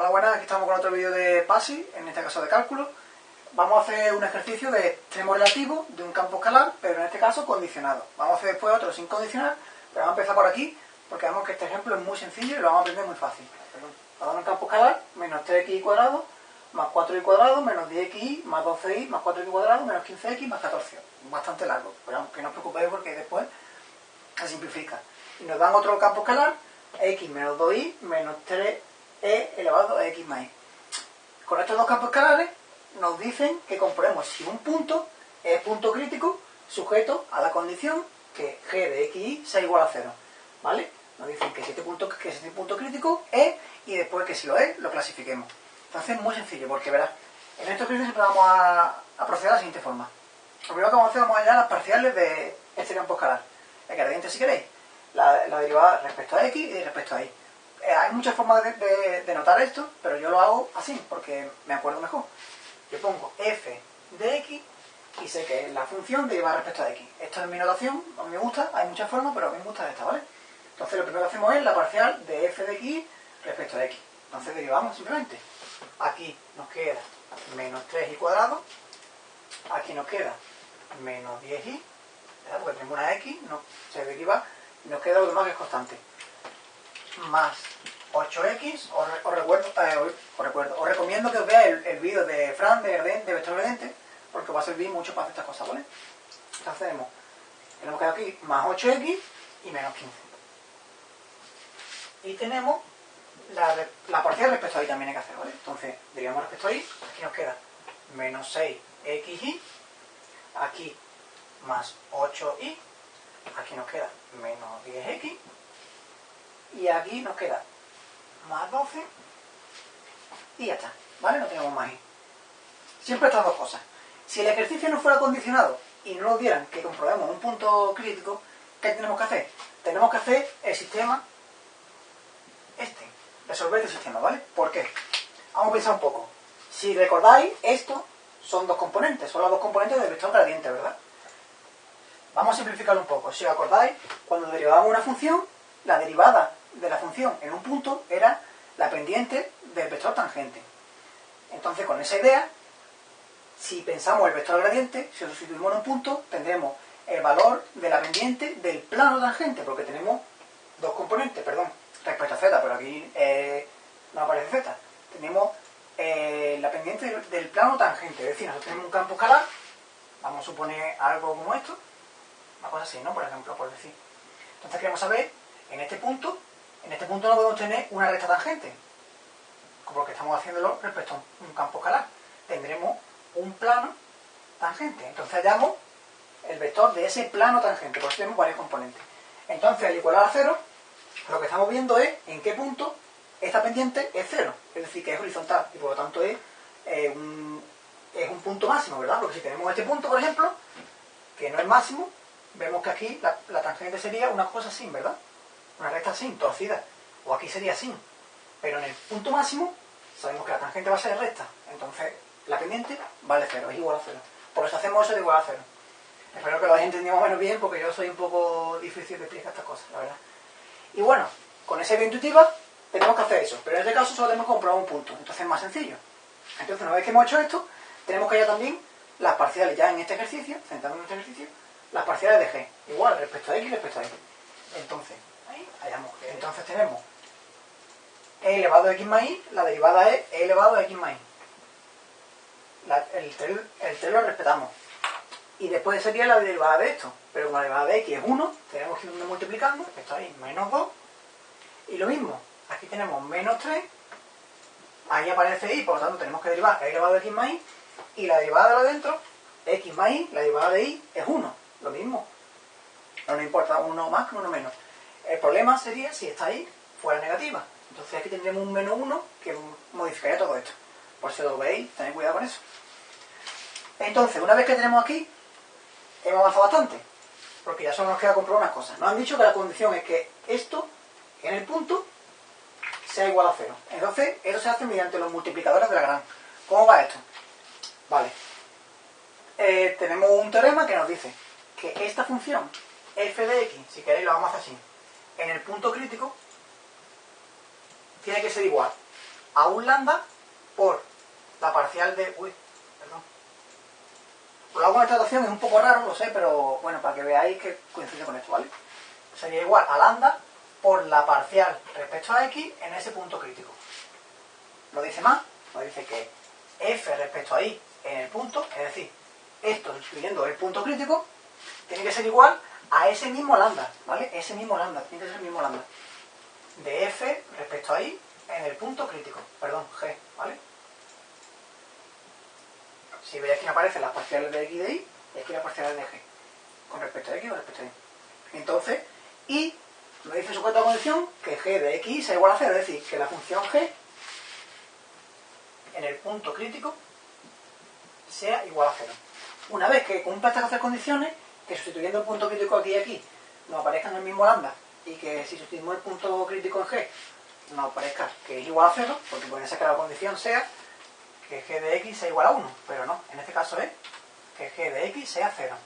Hola, buenas, aquí estamos con otro vídeo de PASI, en este caso de cálculo. Vamos a hacer un ejercicio de extremo relativo de un campo escalar, pero en este caso condicionado. Vamos a hacer después otro sin condicionar, pero vamos a empezar por aquí, porque vemos que este ejemplo es muy sencillo y lo vamos a aprender muy fácil. Vamos a un campo escalar, menos 3x cuadrado, más 4y cuadrado, menos 10xy, más 12y, más 4x cuadrado, menos 15x, más 14. Bastante largo, pero aunque no os preocupéis porque después se simplifica. Y nos dan otro campo escalar, x menos 2y, menos 3 e elevado a x más y. Con estos dos campos escalares nos dicen que comprobemos si un punto es punto crítico sujeto a la condición que g de xy sea igual a 0. ¿Vale? Nos dicen que si este punto, que este punto crítico es y después que si lo es, lo clasifiquemos. Entonces es muy sencillo porque verás, en estos ejercicios siempre vamos a, proceder de la siguiente forma. Lo primero que vamos a hacer, vamos a hallar las parciales de este campo escalar. El gradiente si queréis, la, la derivada respecto a x y respecto a y. Eh, hay muchas formas de, notar esto, pero yo lo hago así, porque me acuerdo mejor. Yo pongo f de x y sé que es la función derivada respecto a x. Esto es mi notación, a mí me gusta, hay muchas formas, pero a mí me gusta esta, ¿vale? Entonces lo primero que hacemos es la parcial de f de x respecto a x. Entonces derivamos simplemente. Aquí nos queda menos 3y cuadrado, aquí nos queda menos 10y, porque tenemos una x, no, se deriva, y nos queda lo demás que es constante más 8x, os, recuerdo, eh, os, recuerdo, os recomiendo que os veáis el, vídeo de Fran de, de Vector porque va a servir mucho para hacer estas cosas, ¿vale? Entonces tenemos, tenemos que aquí más 8x y menos 15. Y tenemos la, la parcial respecto a y también hay que hacer, ¿vale? Entonces, diríamos respecto a y, aquí nos queda menos 6xy, aquí más 8y, aquí nos queda menos 10x, y aquí nos queda más 12 y ya está, ¿vale? No tenemos más Siempre estas dos cosas. Si el ejercicio no fuera condicionado y no nos dieran que comprobemos un punto crítico, ¿qué tenemos que hacer? Tenemos que hacer el sistema este, resolver este sistema, ¿vale? ¿Por qué? Vamos a pensar un poco. Si recordáis, esto son dos componentes, son los dos componentes del vector gradiente, ¿verdad? Vamos a simplificarlo un poco. Si os acordáis, cuando derivamos una función, la derivada de la función en un punto era la pendiente del vector tangente. Entonces, con esa idea, si pensamos el vector gradiente, si lo sustituimos en un punto, tendremos el valor de la pendiente del plano tangente, porque tenemos dos componentes, perdón, respecto a z, pero aquí eh, no aparece z. Tenemos eh, la pendiente del, plano tangente, es decir, nosotros tenemos un campo escalar, vamos a suponer algo como esto, una cosa así, ¿no? Por ejemplo, por decir. Entonces queremos saber, en este punto, en este punto no podemos tener una recta tangente, como lo que estamos haciéndolo respecto a un campo escalar. Tendremos un plano tangente. Entonces hallamos el vector de ese plano tangente, por eso tenemos varios componentes. Entonces, al igualar a cero, lo que estamos viendo es en qué punto esta pendiente es cero, es decir, que es horizontal, y por lo tanto es, eh, un, es un punto máximo, ¿verdad? Porque si tenemos este punto, por ejemplo, que no es máximo, vemos que aquí la, la tangente sería una cosa así, ¿verdad? Recta sin, torcida, o aquí sería sin. Pero en el punto máximo sabemos que la tangente va a ser recta, entonces la pendiente vale cero, es igual a cero. Por eso hacemos eso de igual a cero. Espero que lo hayáis entendido menos bien porque yo soy un poco difícil de explicar estas cosas, la verdad. Y bueno, con esa idea intuitiva tenemos que hacer eso, pero en este caso solo tenemos que comprobar un punto, entonces es más sencillo. Entonces una vez que hemos hecho esto, tenemos que hallar también las parciales ya en este ejercicio, centrándonos en este ejercicio, las parciales de g, igual respecto a x respecto a y. Entonces, entonces tenemos e elevado a x más y, la derivada es e elevado a x más y. el, 3, lo respetamos. Y después sería la derivada de esto. Pero como la derivada de x es 1, tenemos que ir multiplicando, esto ahí, menos 2. Y lo mismo, aquí tenemos menos 3, ahí aparece y, por lo tanto tenemos que derivar e elevado a x más y, y la derivada de lo dentro, x más y, la derivada de y es 1, lo mismo. No nos importa uno más que uno menos. El problema sería si esta ahí fuera negativa. Entonces aquí tendríamos un menos 1 que modificaría todo esto. Por si lo veis, tened cuidado con eso. Entonces, una vez que tenemos aquí, hemos avanzado bastante. Porque ya solo nos queda comprobar unas cosas. Nos han dicho que la condición es que esto, en el punto, sea igual a 0. Entonces, eso se hace mediante los multiplicadores de la gran. ¿Cómo va esto? Vale. Eh, tenemos un teorema que nos dice que esta función f de x, si queréis lo vamos a hacer así, en el punto crítico tiene que ser igual a un lambda por la parcial de... Uy, perdón. Lo hago en esta notación, es un poco raro, lo sé, pero bueno, para que veáis que coincide con esto, ¿vale? Sería igual a lambda por la parcial respecto a x en ese punto crítico. Lo dice más, lo dice que f respecto a y en el punto, es decir, esto sustituyendo el punto crítico, tiene que ser igual a ese mismo lambda, ¿vale? Ese mismo lambda, tiene que ser el mismo lambda. De f respecto a y en el punto crítico, perdón, g, ¿vale? Si veis aquí aparecen las parciales de x de y, y aquí las parciales de g, con respecto a x o respecto a y. Entonces, y me dice sujeto a condición que g de x sea igual a 0, es decir, que la función g en el punto crítico sea igual a 0. Una vez que cumpla estas tres condiciones, que sustituyendo el punto crítico aquí y aquí nos aparezcan el mismo lambda y que si sustituimos el punto crítico en g nos aparezca que es igual a 0, porque puede ser que la condición sea que g de x sea igual a 1, pero no, en este caso es que g de x sea 0.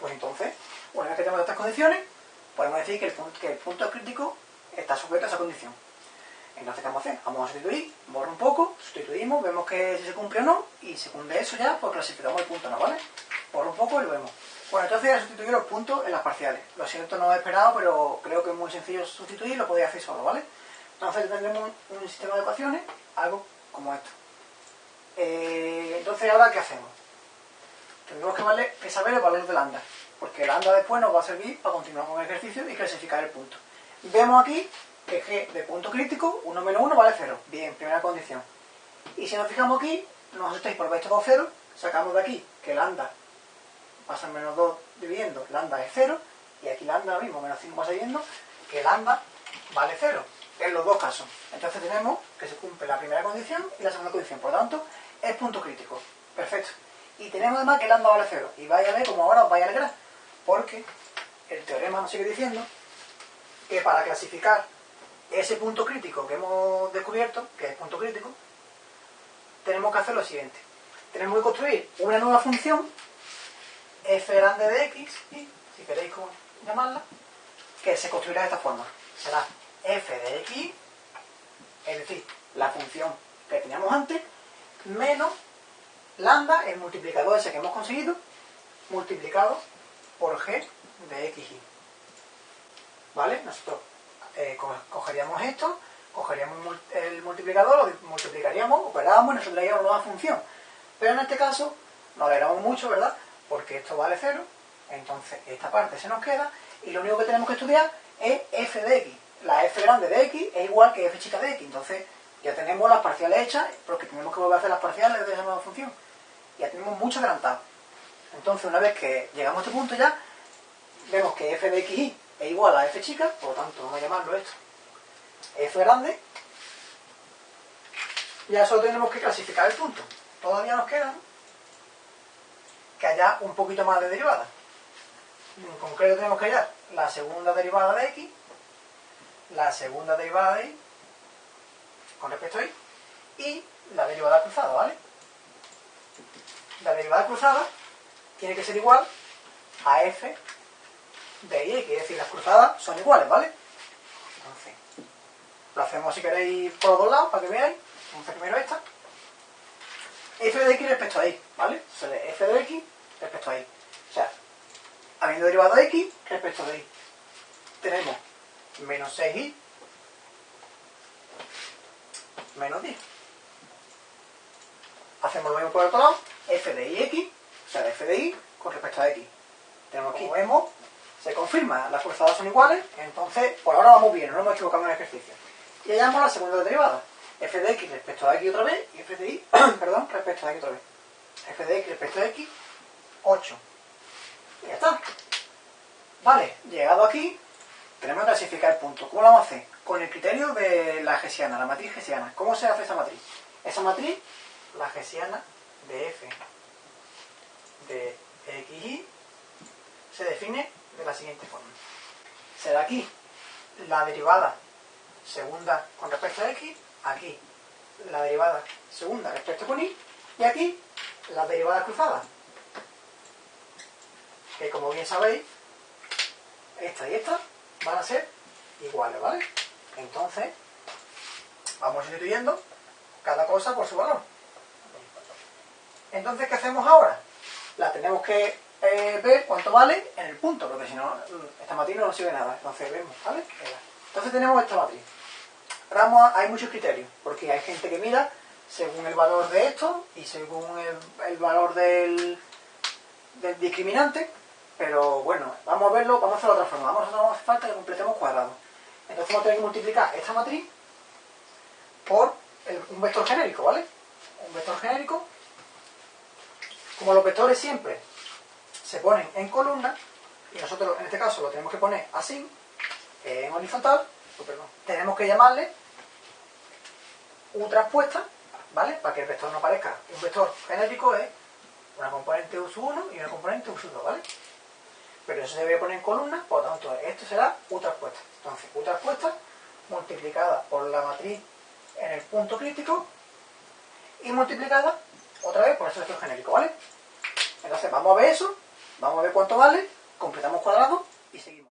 Pues entonces, una vez que tenemos estas condiciones, podemos decir que el, punto, que el punto crítico está sujeto a esa condición. Entonces, ¿qué vamos a hacer? Vamos a sustituir, borro un poco, sustituimos, vemos que si se cumple o no, y según de eso ya, pues clasificamos el punto, ¿no? ¿Vale? Borro un poco y lo vemos. Bueno, entonces ya sustituir los puntos en las parciales. Lo siento, no lo he esperado, pero creo que es muy sencillo sustituir, lo podéis hacer solo, ¿vale? Entonces tendremos un, sistema de ecuaciones, algo como esto. Eh, entonces, ¿ahora qué hacemos? Tendremos que, saber el valor de lambda, porque lambda después nos va a servir para continuar con el ejercicio y clasificar el punto. Vemos aquí que g de punto crítico, 1 menos 1 vale 0. Bien, primera condición. Y si nos fijamos aquí, nos asustéis por esto por 0, sacamos de aquí que lambda pasa en menos 2 dividiendo, lambda es 0, y aquí lambda mismo, menos 5 va saliendo, que lambda vale 0, en los dos casos. Entonces tenemos que se cumple la primera condición y la segunda condición, por lo tanto, es punto crítico. Perfecto. Y tenemos además que lambda vale 0, y vaya a ver como ahora os vaya a alegrar, porque el teorema nos sigue diciendo que para clasificar ese punto crítico que hemos descubierto, que es punto crítico, tenemos que hacer lo siguiente. Tenemos que construir una nueva función f grande de x, y, si queréis llamarla, que se construirá de esta forma. Será f de x, es decir, la función que teníamos antes, menos lambda, el multiplicador ese que hemos conseguido, multiplicado por g de x y. ¿Vale? Nosotros eh, cogeríamos esto, cogeríamos el multiplicador, lo multiplicaríamos, operábamos y nos una nueva función. Pero en este caso, no alegramos mucho, ¿verdad? Porque esto vale 0, entonces esta parte se nos queda, y lo único que tenemos que estudiar es f de x. La f grande de x es igual que f chica de x, entonces ya tenemos las parciales hechas, porque tenemos que volver a hacer las parciales de esa nueva función. Ya tenemos mucho adelantado. Entonces, una vez que llegamos a este punto ya, vemos que f de x es igual a f chica, por lo tanto vamos a llamarlo esto f grande, ya solo tenemos que clasificar el punto. Todavía nos queda que haya un poquito más de derivada. En concreto tenemos que hallar la segunda derivada de x, la segunda derivada de y, con respecto a y, y la derivada cruzada, ¿vale? La derivada cruzada tiene que ser igual a f de y, que es decir, las cruzadas son iguales, ¿vale? Entonces, lo hacemos si queréis por los dos lados, para que veáis. Vamos a hacer primero esta. F de x respecto a y, ¿vale? F de x respecto a y. O sea, habiendo derivado x respecto de y, tenemos menos 6y menos 10. Hacemos lo mismo por el otro lado, f de y x, o sea, f de y con respecto a x. Tenemos aquí, vemos, se confirma, las cruzadas son iguales, entonces por ahora vamos bien, no nos hemos equivocado en el ejercicio. Y hallamos la segunda derivada, f de x respecto a x otra vez, y f de y, perdón, respecto a x otra vez. f de x respecto a x, 8. Y ya está. Vale, llegado aquí, tenemos que clasificar el punto. ¿Cómo lo vamos a hacer? Con el criterio de la gesiana, la matriz gesiana. ¿Cómo se hace esa matriz? Esa matriz, la gesiana de f de xy, se define de la siguiente forma. Será aquí la derivada segunda con respecto a x, aquí la derivada segunda respecto con y, y aquí la derivada cruzada. Que como bien sabéis, esta y esta van a ser iguales, ¿vale? Entonces, vamos sustituyendo cada cosa por su valor. Entonces, ¿qué hacemos ahora? La tenemos que eh, ver cuánto vale en el punto, porque si no, esta matriz no nos sirve nada. Entonces, vemos, ¿vale? Entonces tenemos esta matriz. Ahora hay muchos criterios, porque hay gente que mira según el valor de esto y según el, valor del, del, discriminante, pero bueno, vamos a verlo, vamos a hacerlo de otra forma. Vamos a hacer falta que completemos cuadrado. Entonces vamos a tener que multiplicar esta matriz por un vector genérico, ¿vale? Un vector genérico. Como los vectores siempre se ponen en columna, y nosotros en este caso lo tenemos que poner así, en horizontal, tenemos que llamarle U traspuesta, ¿vale? Para que el vector no parezca un vector genérico es una componente U1 y una componente U2, ¿vale? Pero eso se debe poner en columna, por lo tanto, esto será U traspuesta. Entonces, U traspuesta multiplicada por la matriz en el punto crítico y multiplicada otra vez por ese vector genérico, ¿vale? Entonces, vamos a ver eso, vamos a ver cuánto vale, completamos cuadrado y seguimos.